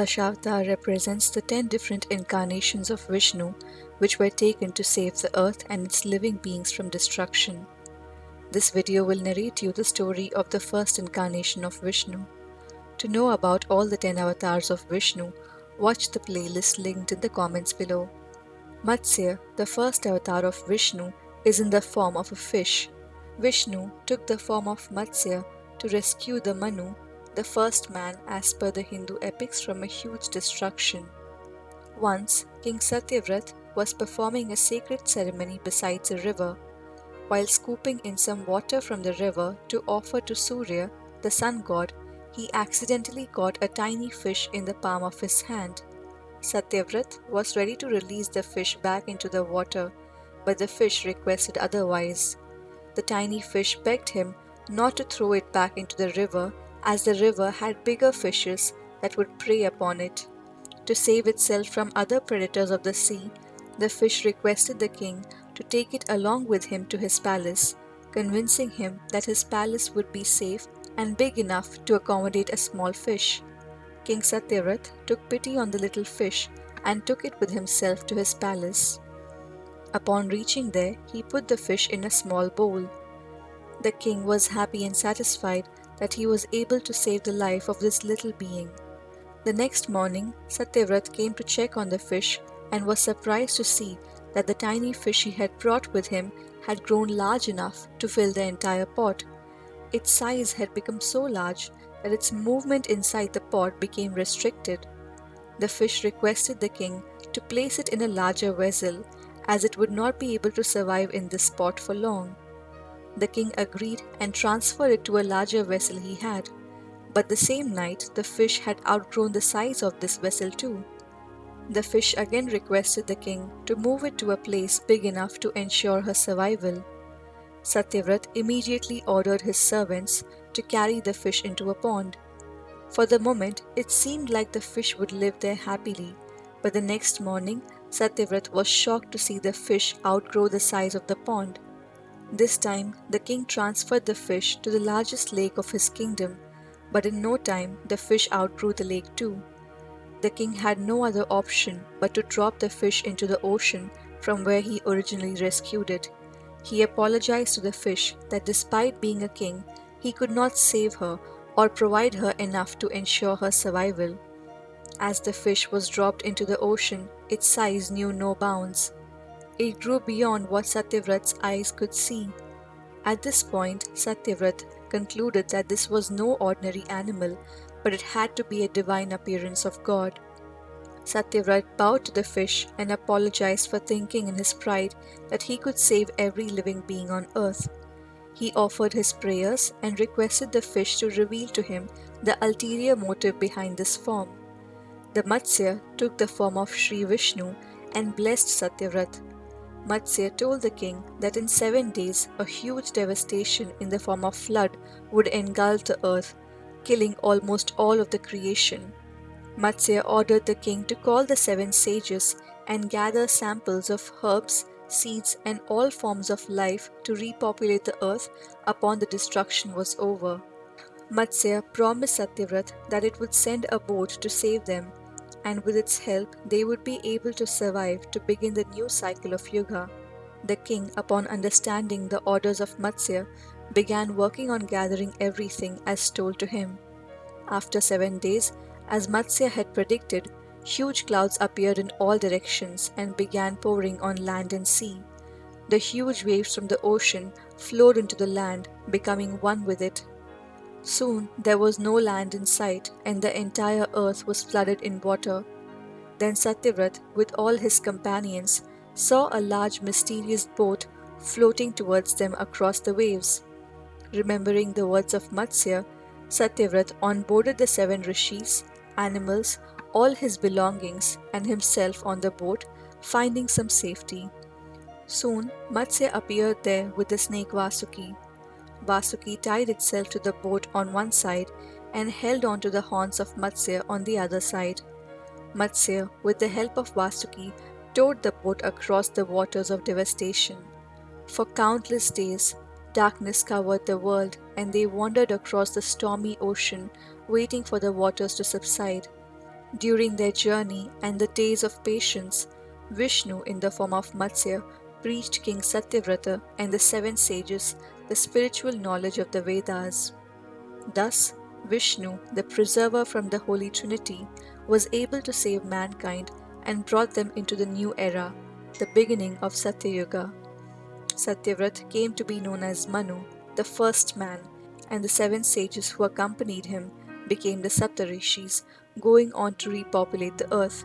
Dashavtar represents the ten different incarnations of Vishnu which were taken to save the earth and its living beings from destruction. This video will narrate you the story of the first incarnation of Vishnu. To know about all the 10 avatars of Vishnu, watch the playlist linked in the comments below. Matsya, the first avatar of Vishnu, is in the form of a fish. Vishnu took the form of Matsya to rescue the Manu, the first man as per the Hindu epics from a huge destruction. Once, King Satyavrat was performing a sacred ceremony besides a river. While scooping in some water from the river to offer to Surya, the sun god, he accidentally caught a tiny fish in the palm of his hand. Satyavrat was ready to release the fish back into the water, but the fish requested otherwise. The tiny fish begged him not to throw it back into the river as the river had bigger fishes that would prey upon it. To save itself from other predators of the sea, the fish requested the king to take it along with him to his palace, convincing him that his palace would be safe and big enough to accommodate a small fish. King Satyavrat took pity on the little fish and took it with himself to his palace. Upon reaching there, he put the fish in a small bowl. The king was happy and satisfied that he was able to save the life of this little being. The next morning, Satyavrat came to check on the fish and was surprised to see that the tiny fish he had brought with him had grown large enough to fill the entire pot. Its size had become so large that its movement inside the pot became restricted. The fish requested the king to place it in a larger vessel as it would not be able to survive in this pot for long. The king agreed and transferred it to a larger vessel he had. But the same night, the fish had outgrown the size of this vessel too. The fish again requested the king to move it to a place big enough to ensure her survival. Satyavrat immediately ordered his servants to carry the fish into a pond. For the moment, it seemed like the fish would live there happily, but the next morning, Satyavrat was shocked to see the fish outgrow the size of the pond. This time, the king transferred the fish to the largest lake of his kingdom, but in no time, the fish outgrew the lake too. The king had no other option but to drop the fish into the ocean from where he originally rescued it. He apologized to the fish that despite being a king, he could not save her or provide her enough to ensure her survival. As the fish was dropped into the ocean, its size knew no bounds. It grew beyond what Satyavrat's eyes could see. At this point, Satyavrat concluded that this was no ordinary animal but it had to be a divine appearance of God. Satyavrat bowed to the fish and apologized for thinking in his pride that he could save every living being on earth. He offered his prayers and requested the fish to reveal to him the ulterior motive behind this form. The Matsya took the form of Sri Vishnu and blessed Satyavrat. Matsya told the king that in seven days a huge devastation in the form of flood would engulf the earth killing almost all of the creation. Matsya ordered the king to call the seven sages and gather samples of herbs, seeds, and all forms of life to repopulate the earth upon the destruction was over. Matsya promised Satyavrat that it would send a boat to save them, and with its help they would be able to survive to begin the new cycle of Yuga. The king, upon understanding the orders of Matsya, began working on gathering everything as told to him. After seven days, as Matsya had predicted, huge clouds appeared in all directions and began pouring on land and sea. The huge waves from the ocean flowed into the land, becoming one with it. Soon there was no land in sight, and the entire earth was flooded in water. Then Satyavrat, with all his companions, saw a large mysterious boat floating towards them across the waves. Remembering the words of Matsya, Satyavrat onboarded the seven rishis, animals, all his belongings, and himself on the boat, finding some safety. Soon, Matsya appeared there with the snake Vasuki. Vasuki tied itself to the boat on one side and held on to the horns of Matsya on the other side. Matsya, with the help of Vasuki, towed the boat across the waters of devastation. For countless days, Darkness covered the world, and they wandered across the stormy ocean, waiting for the waters to subside. During their journey and the days of patience, Vishnu, in the form of Matsya, preached King Satyavrata and the seven sages the spiritual knowledge of the Vedas. Thus, Vishnu, the preserver from the Holy Trinity, was able to save mankind and brought them into the new era, the beginning of Satyayuga. Satyavrat came to be known as Manu, the first man, and the seven sages who accompanied him became the Saptarishis, going on to repopulate the earth